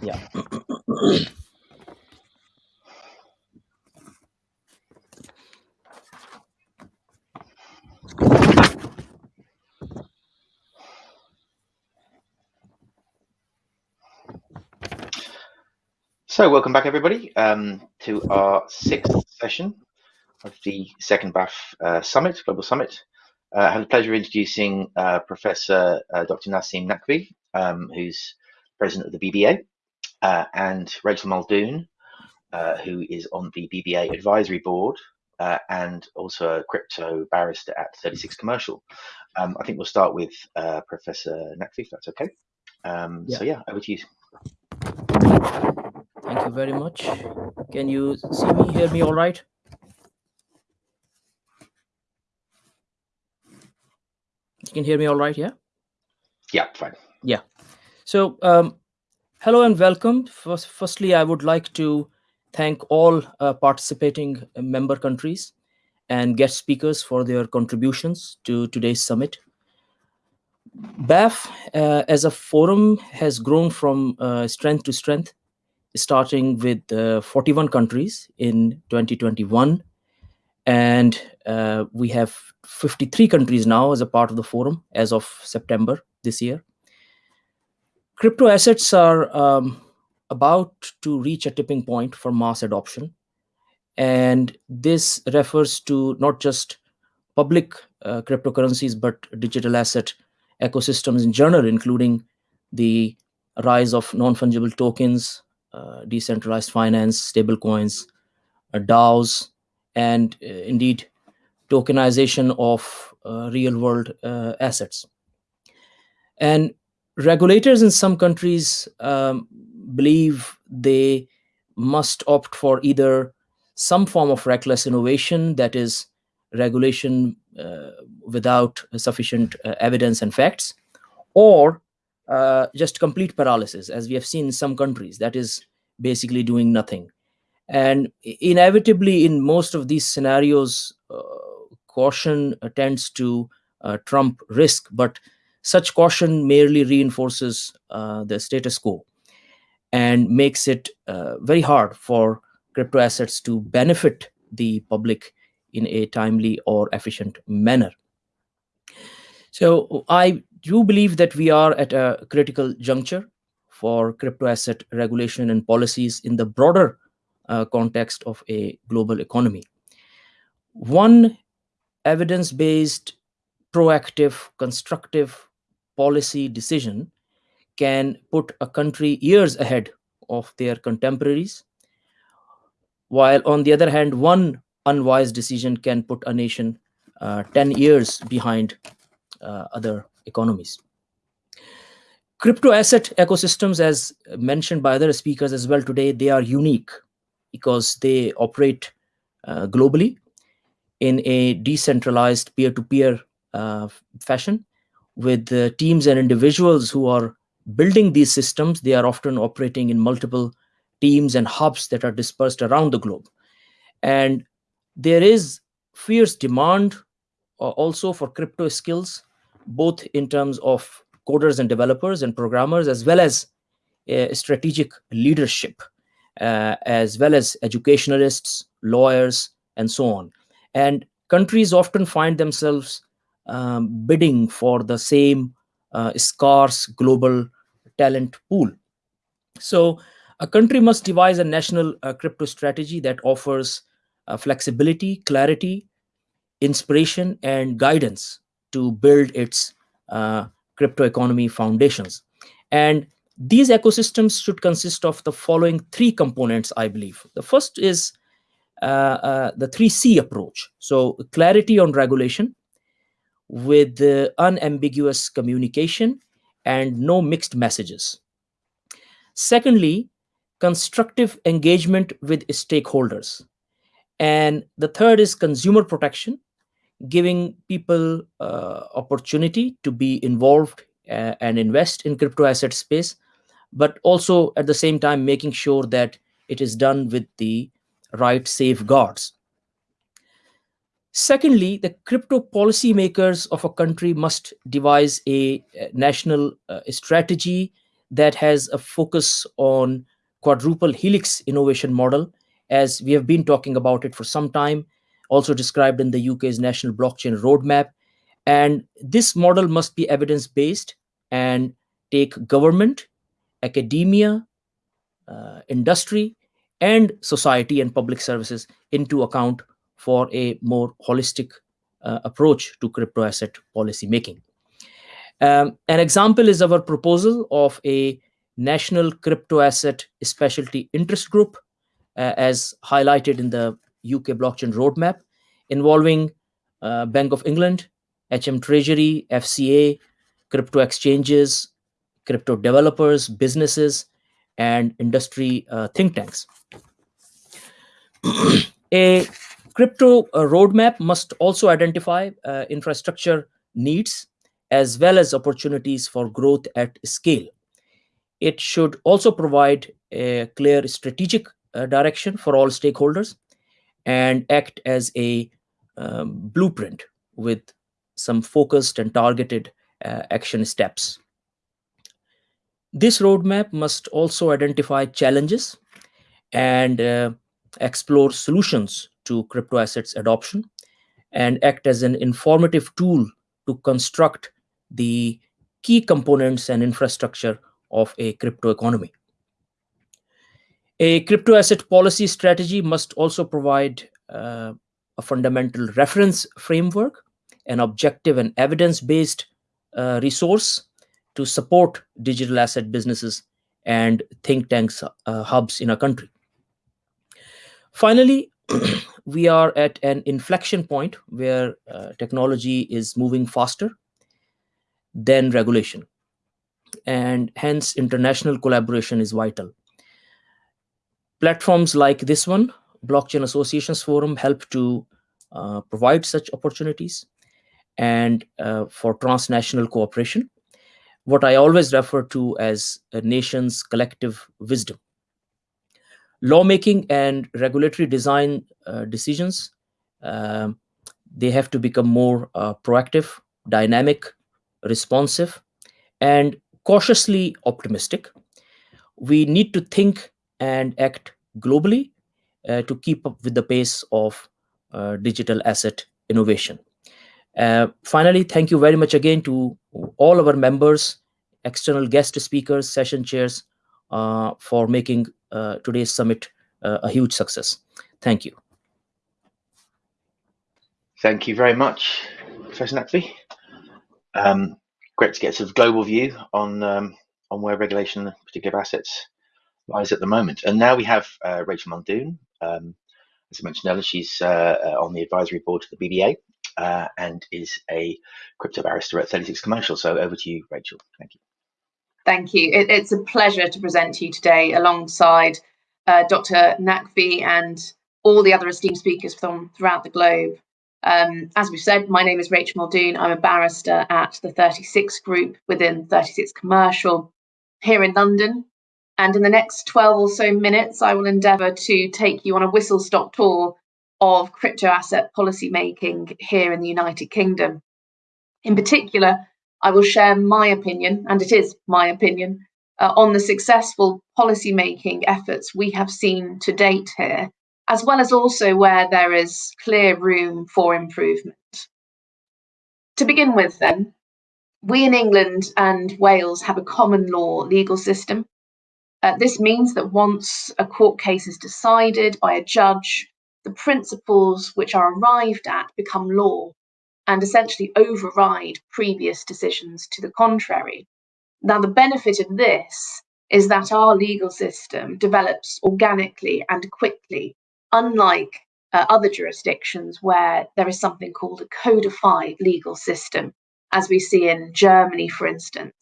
Yeah. So welcome back everybody um, to our sixth session of the second BAF uh, Summit, Global Summit. Uh, I have the pleasure of introducing uh, Professor uh, Dr. Naseem Naqvi, um, who's president of the BBA, uh, and Rachel Muldoon, uh, who is on the BBA advisory board and also a crypto barrister at 36 Commercial. Um, I think we'll start with Professor Naqvi, if that's okay. Um, Yeah. So yeah, over to you. Thank you very much. Can you see me, hear me all right? You can hear me all right, yeah? Yeah, fine. So, um, hello and welcome. First, firstly, I would like to thank all uh, participating member countries and guest speakers for their contributions to today's summit. BAF uh, as a forum has grown from uh, strength to strength, starting with uh, 41 countries in 2021. And uh, we have 53 countries now as a part of the forum as of September this year. Crypto assets are um, about to reach a tipping point for mass adoption. And this refers to not just public uh, cryptocurrencies, but digital asset ecosystems in general, including the rise of non-fungible tokens, uh, decentralized finance, stablecoins, uh, DAOs, and uh, indeed tokenization of uh, real-world uh, assets. And regulators in some countries um, believe they must opt for either some form of reckless innovation, that is, regulation uh, without sufficient uh, evidence and facts, or uh, just complete paralysis, as we have seen in some countries, that is basically doing nothing. And inevitably, in most of these scenarios, uh, caution uh, tends to uh, trump risk, but such caution merely reinforces uh, the status quo and makes it uh, very hard for crypto assets to benefit the public in a timely or efficient manner. So I do believe that we are at a critical juncture for crypto asset regulation and policies in the broader uh, context of a global economy. One evidence based, proactive, constructive policy decision can put a country years ahead of their contemporaries, while on the other hand, one unwise decision can put a nation uh, 10 years behind uh, other economies. Crypto asset ecosystems, as mentioned by other speakers as well today, they are unique because they operate uh, globally in a decentralized peer-to-peer uh, fashion with uh, teams and individuals who are building these systems. They are often operating in multiple teams and hubs that are dispersed around the globe. And there is fierce demand uh, also for crypto skills, both in terms of coders and developers and programmers, as well as uh, strategic leadership, uh, as well as educationalists, lawyers, and so on. And countries often find themselves um, bidding for the same uh, scarce global talent pool. So, a country must devise a national uh, crypto strategy that offers uh, flexibility, clarity, inspiration, and guidance to build its uh, crypto economy foundations. And these ecosystems should consist of the following three components, I believe. The first is uh, uh, the 3C approach. So, clarity on regulation with uh, unambiguous communication and no mixed messages. Secondly, constructive engagement with stakeholders. And the third is consumer protection, giving people uh, opportunity to be involved uh, and invest in crypto asset space, but also at the same time making sure that it is done with the right safeguards. Secondly, the crypto policymakers of a country must devise a, national uh, strategy that has a focus on quadruple helix innovation model, as we have been talking about it for some time, also described in the UK's national blockchain roadmap. And this model must be evidence based and take government, academia, uh, industry, and society and public services into account for a more holistic uh, approach to crypto asset policy making. Um, an example is our proposal of a national crypto asset specialty interest group, uh, as highlighted in the UK blockchain roadmap, involving uh, Bank of England, HM Treasury, FCA, crypto exchanges, crypto developers, businesses, and industry uh, think tanks. a crypto uh, roadmap must also identify uh, infrastructure needs as well as opportunities for growth at scale. It should also provide a clear strategic uh, direction for all stakeholders and act as a um, blueprint with some focused and targeted uh, action steps. This roadmap must also identify challenges and uh, explore solutions to crypto assets adoption and act as an informative tool to construct the key components and infrastructure of a crypto economy. A crypto asset policy strategy must also provide uh, a fundamental reference framework, an objective and evidence-based uh, resource to support digital asset businesses and think tanks uh, hubs in a country. Finally, we are at an inflection point where uh, technology is moving faster than regulation. And hence, international collaboration is vital. Platforms like this one, Blockchain Associations Forum, help to uh, provide such opportunities and uh, for transnational cooperation, what I always refer to as a nation's collective wisdom. Lawmaking and regulatory design uh, decisions, um, they have to become more uh, proactive, dynamic, responsive, and cautiously optimistic. We need to think and act globally uh, to keep up with the pace of uh, digital asset innovation. Uh, finally, thank you very much again to all our members, external guest speakers, session chairs, uh, for making today's summit uh, a huge success. Thank you. Thank you very much, Professor Naqvi. Um, great to get sort of global view on um, on where regulation particular assets lies at the moment. And now we have uh, Rachel Muldoon. Um, as I mentioned earlier, she's uh, uh on the advisory board of the BBA uh, and is a crypto barrister at 36 Commercial. So over to you, Rachel. Thank you. Thank you. It, it's a pleasure to present to you today alongside uh, Dr. Naqvi and all the other esteemed speakers from throughout the globe. Um, as we've said, my name is Rachel Muldoon. I'm a barrister at the 36 Group within 36 Commercial here in London. And in the next 12 or so minutes, I will endeavour to take you on a whistle stop tour of crypto asset policy making here in the United Kingdom. In particular, I will share my opinion, and it is my opinion, uh, on the successful policy making efforts we have seen to date here as well as also where there is clear room for improvement. To begin with, then, we in England and Wales have a common law legal system. Uh, this means that once a court case is decided by a judge, the principles which are arrived at become law and essentially override previous decisions to the contrary. Now, the benefit of this is that our legal system develops organically and quickly unlike uh, other jurisdictions where there is something called a codified legal system, as we see in Germany, for instance.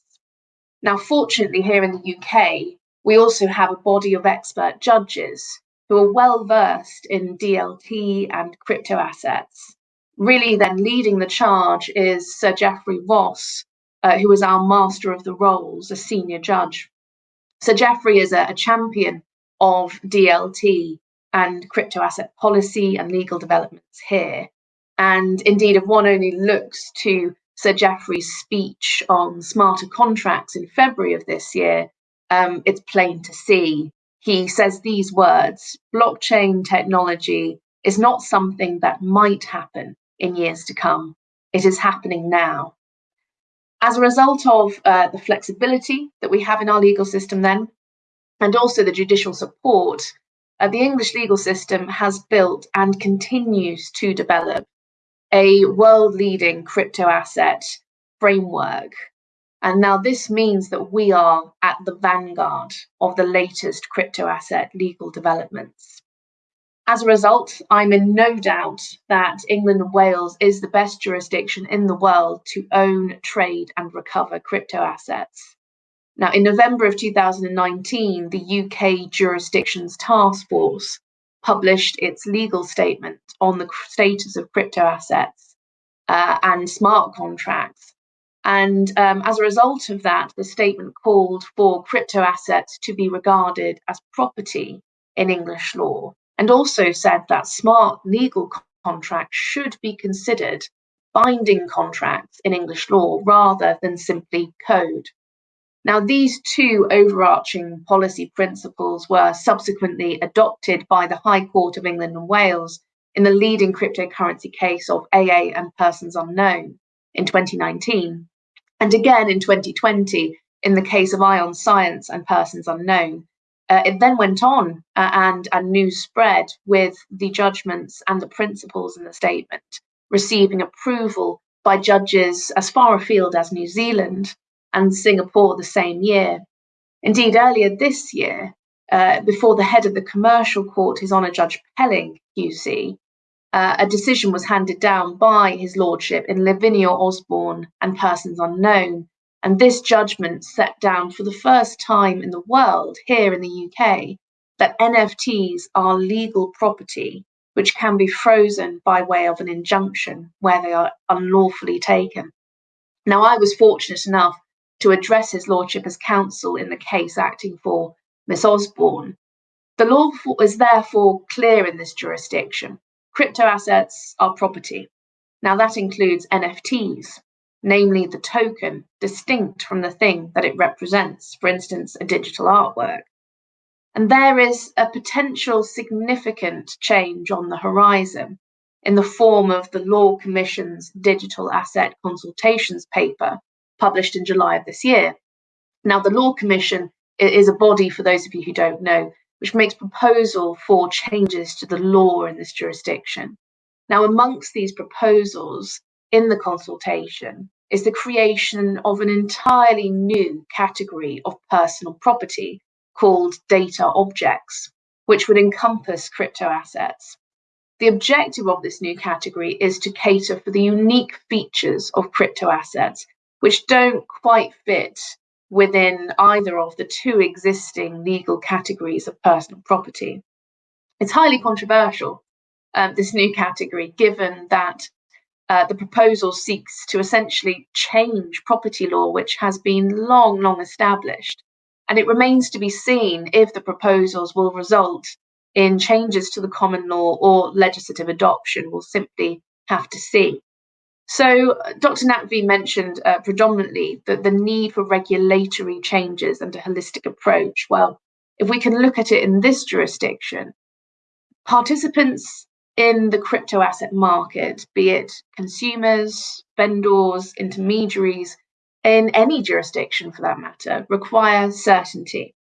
Now, fortunately, here in the UK, we also have a body of expert judges who are well versed in DLT and crypto assets. Really, then leading the charge is Sir Geoffrey Vos, uh, who is our Master of the Rolls, a senior judge. Sir Geoffrey is a, a champion of DLT and crypto asset policy and legal developments here. And indeed, if one only looks to Sir Geoffrey's speech on smarter contracts in February of this year, um, it's plain to see. He says these words blockchain technology is not something that might happen in years to come, it is happening now. As a result of uh, the flexibility that we have in our legal system, then, and also the judicial support, uh, the English legal system has built and continues to develop a world leading crypto asset framework. And now this means that we are at the vanguard of the latest crypto asset legal developments. As a result, I'm in no doubt that England and Wales is the best jurisdiction in the world to own, trade, and recover crypto assets. Now, in November of 2019, the UK Jurisdictions Task Force published its legal statement on the status of crypto assets uh, and smart contracts. And um, as a result of that, the statement called for crypto assets to be regarded as property in English law, and also said that smart legal contracts should be considered binding contracts in English law rather than simply code. Now, these two overarching policy principles were subsequently adopted by the High Court of England and Wales in the leading cryptocurrency case of AA and Persons Unknown in 2019, and again in 2020 in the case of Ion Science and Persons Unknown. Uh, it then went on uh, and, and news spread with the judgments and the principles in the statement receiving approval by judges as far afield as New Zealand and Singapore the same year. Indeed, earlier this year, uh, before the head of the commercial court, His Honour Judge Pelling, QC, uh, a decision was handed down by His Lordship in Lavinia Osbourne and Persons Unknown. And this judgment set down for the first time in the world, here in the UK, that NFTs are legal property which can be frozen by way of an injunction where they are unlawfully taken. Now, I was fortunate enough to address his lordship as counsel in the case acting for Miss Osbourne. The law is therefore clear in this jurisdiction. Crypto assets are property. Now, that includes NFTs, namely the token distinct from the thing that it represents, for instance, a digital artwork. And there is a potential significant change on the horizon in the form of the Law Commission's Digital Asset Consultations paper, published in July of this year. Now, the Law Commission is a body, for those of you who don't know, which makes proposal for changes to the law in this jurisdiction. Now, amongst these proposals in the consultation is the creation of an entirely new category of personal property called data objects, which would encompass crypto assets. The objective of this new category is to cater for the unique features of crypto assets which don't quite fit within either of the two existing legal categories of personal property. It's highly controversial, um, this new category, given that uh, the proposal seeks to essentially change property law, which has been long, long established. And it remains to be seen if the proposals will result in changes to the common law or legislative adoption. We'll simply have to see. So, uh, Dr. Naqvi mentioned uh, predominantly that the need for regulatory changes and a holistic approach. Well, if we can look at it in this jurisdiction, participants in the crypto asset market, be it consumers, vendors, intermediaries, in any jurisdiction for that matter, require certainty,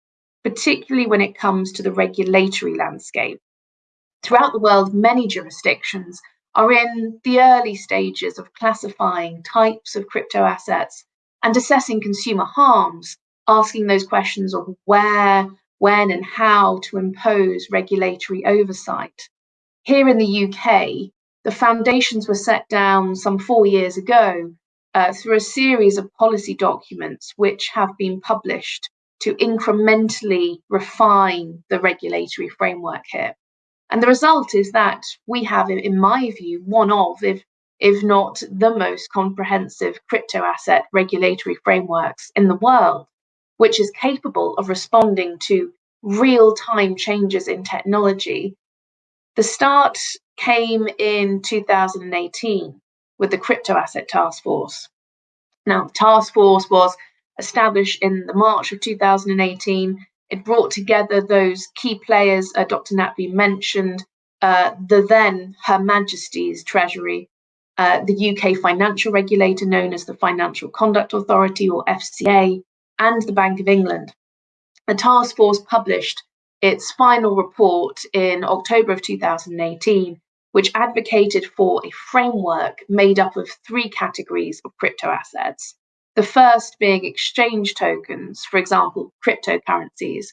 particularly when it comes to the regulatory landscape. Throughout the world, many jurisdictions are in the early stages of classifying types of crypto assets and assessing consumer harms, asking those questions of where, when, and how to impose regulatory oversight. Here in the UK, the foundations were set down some four years ago uh, through a series of policy documents which have been published to incrementally refine the regulatory framework here. And the result is that we have, in my view, one of, if, if not the most comprehensive crypto asset regulatory frameworks in the world, which is capable of responding to real time changes in technology. The start came in 2018 with the Crypto Asset Task Force. Now, the task force was established in the March of 2018. It brought together those key players uh, Dr. Naqvi mentioned, uh, the then Her Majesty's Treasury, uh, the UK financial regulator known as the Financial Conduct Authority or FCA, and the Bank of England. The task force published its final report in October of 2018, which advocated for a framework made up of three categories of crypto assets. The first being exchange tokens, for example, cryptocurrencies,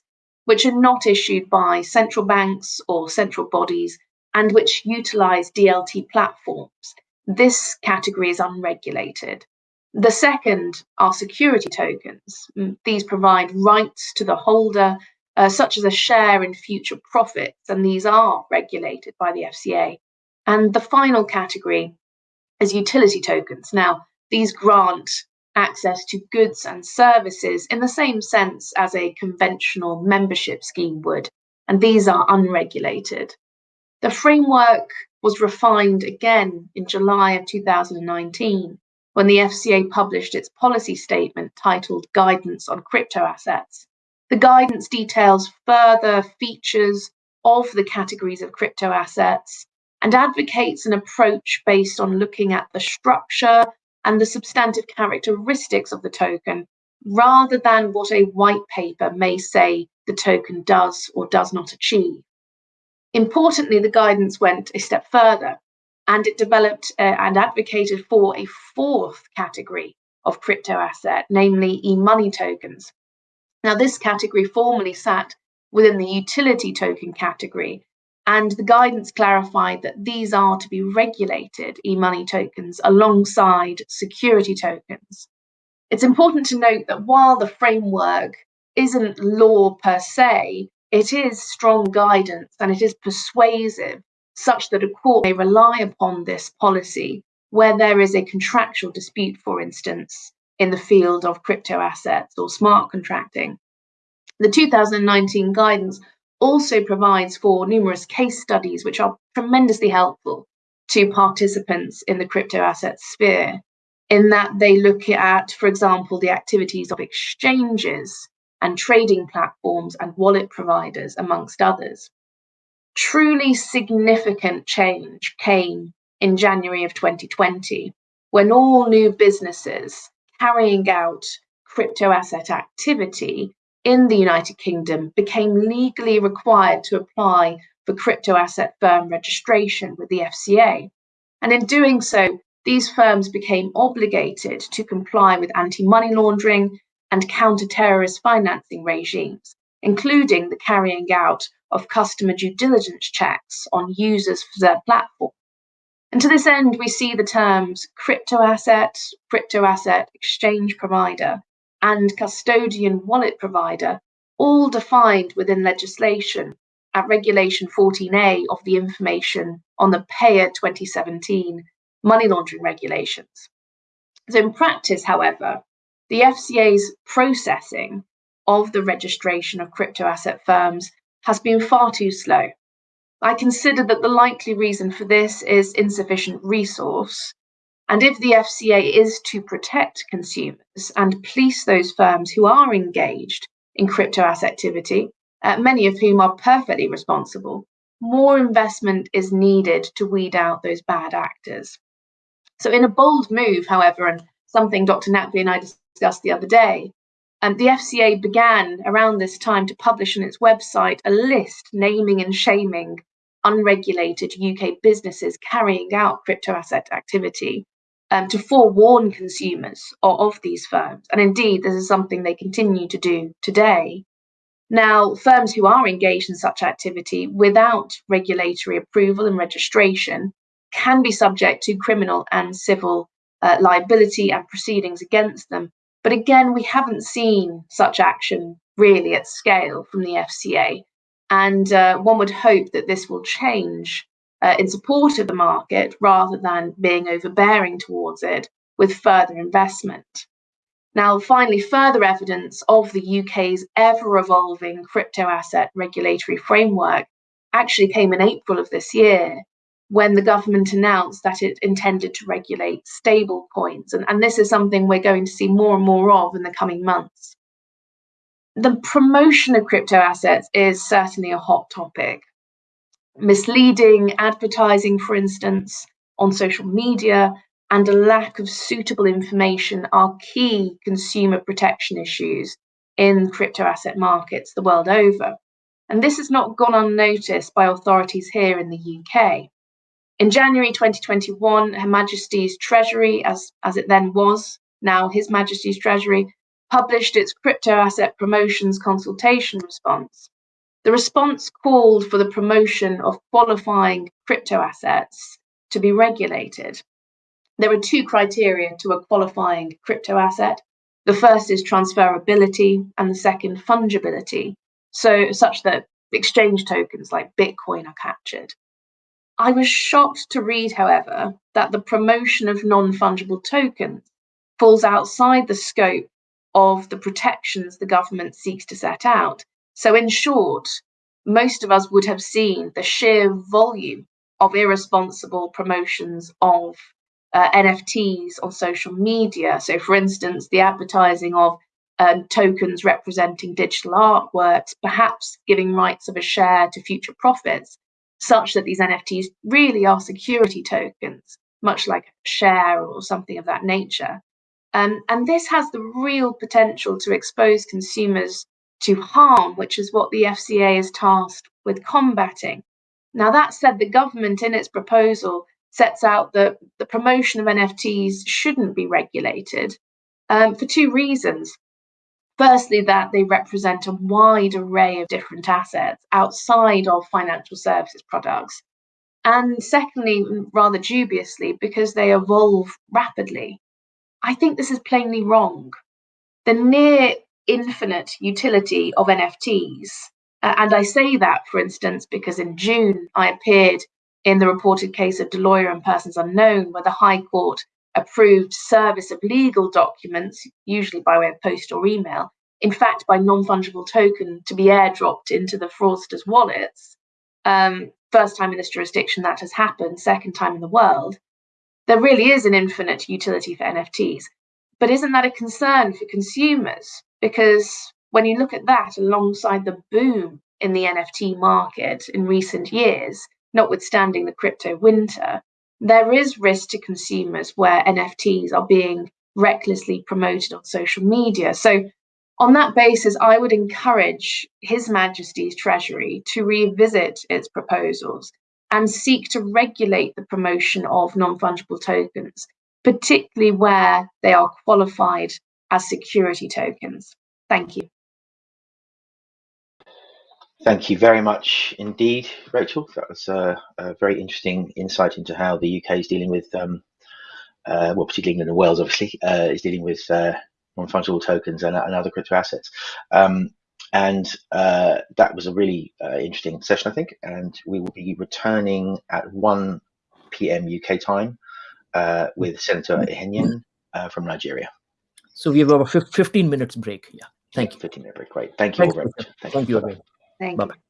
which are not issued by central banks or central bodies and which utilize DLT platforms. This category is unregulated. The second are security tokens. Mm, these provide rights to the holder, uh, such as a share in future profits, and these are regulated by the FCA. And the final category is utility tokens. Now, these grant access to goods and services in the same sense as a conventional membership scheme would, and these are unregulated. The framework was refined again in July of 2019 when the FCA published its policy statement titled Guidance on Crypto Assets. The guidance details further features of the categories of crypto assets and advocates an approach based on looking at the structure and the substantive characteristics of the token rather than what a white paper may say the token does or does not achieve. Importantly, the guidance went a step further and it developed uh, and advocated for a fourth category of crypto asset, namely e money tokens. Now, this category formerly sat within the utility token category, and the guidance clarified that these are to be regulated e money tokens alongside security tokens. It's important to note that while the framework isn't law per se, it is strong guidance and it is persuasive, such that a court may rely upon this policy where there is a contractual dispute, for instance, in the field of crypto assets or smart contracting. The 2019 guidance also provides for numerous case studies, which are tremendously helpful to participants in the crypto asset sphere, in that they look at, for example, the activities of exchanges and trading platforms and wallet providers, amongst others. Truly significant change came in January of 2020 when all new businesses carrying out crypto asset activity in the United Kingdom became legally required to apply for crypto asset firm registration with the FCA. And in doing so, these firms became obligated to comply with anti money laundering and counter terrorist financing regimes, including the carrying out of customer due diligence checks on users for their platform. And to this end, we see the terms crypto asset, crypto asset exchange provider, and custodian wallet provider, all defined within legislation at Regulation 14A of the Information on the Payer 2017 money laundering regulations. So, in practice, however, the FCA's processing of the registration of crypto asset firms has been far too slow. I consider that the likely reason for this is insufficient resource and if the FCA is to protect consumers and police those firms who are engaged in crypto asset activity, uh, many of whom are perfectly responsible, more investment is needed to weed out those bad actors. So, in a bold move, however, and something Dr. Naqvi and I discussed the other day, um, the FCA began around this time to publish on its website a list naming and shaming unregulated UK businesses carrying out crypto asset activity um, to forewarn consumers of, of these firms. And indeed, this is something they continue to do today. Now, firms who are engaged in such activity without regulatory approval and registration can be subject to criminal and civil uh, liability and proceedings against them. But again, we haven't seen such action really at scale from the FCA. And uh, one would hope that this will change uh, in support of the market rather than being overbearing towards it with further investment. Now, finally, further evidence of the UK's ever evolving crypto asset regulatory framework actually came in April of this year when the government announced that it intended to regulate stable coins. And, and this is something we're going to see more and more of in the coming months. The promotion of crypto assets is certainly a hot topic. Misleading advertising, for instance, on social media, and a lack of suitable information are key consumer protection issues in crypto asset markets the world over. And this has not gone unnoticed by authorities here in the UK. In January 2021, Her Majesty's Treasury, as, as it then was, now His Majesty's Treasury, published its crypto asset promotions consultation response. The response called for the promotion of qualifying crypto assets to be regulated. There are two criteria to a qualifying crypto asset. The first is transferability, and the second, fungibility, so such that exchange tokens like Bitcoin are captured. I was shocked to read, however, that the promotion of non fungible tokens falls outside the scope of the protections the government seeks to set out. So, in short, most of us would have seen the sheer volume of irresponsible promotions of uh, NFTs on social media. So, for instance, the advertising of um, tokens representing digital artworks, perhaps giving rights of a share to future profits, such that these NFTs really are security tokens, much like a share or something of that nature. Um, and this has the real potential to expose consumers to harm, which is what the FCA is tasked with combating. Now, that said, the government in its proposal sets out that the promotion of NFTs shouldn't be regulated um, for two reasons. Firstly, that they represent a wide array of different assets outside of financial services products. And secondly, rather dubiously, because they evolve rapidly. I think this is plainly wrong. The near infinite utility of NFTs, uh, and I say that, for instance, because in June I appeared in the reported case of D'Aloia and Persons Unknown, where the High Court approved service of legal documents, usually by way of post or email, in fact, by non fungible token to be airdropped into the fraudsters' wallets. Um, first time in this jurisdiction that has happened, second time in the world. There really is an infinite utility for NFTs. But isn't that a concern for consumers? Because when you look at that alongside the boom in the NFT market in recent years, notwithstanding the crypto winter, there is risk to consumers where NFTs are being recklessly promoted on social media. So, on that basis, I would encourage His Majesty's Treasury to revisit its proposals and seek to regulate the promotion of non fungible tokens, particularly where they are qualified as security tokens. Thank you. Thank you very much indeed, Rachel. That was a, a very interesting insight into how the UK is dealing with, um, uh, well, particularly England and Wales, obviously, uh, is dealing with uh, non-fungible tokens and, and, other crypto assets. Um, and uh, that was a really uh, interesting session, I think. And we will be returning at 1 p.m. UK time uh, with Senator Ihenyen from Nigeria. So we have about 15 minutes break. Yeah. Thank you. 15 minute break. Great. Thank you Thank all very much. Thank, Thank you. Thank you.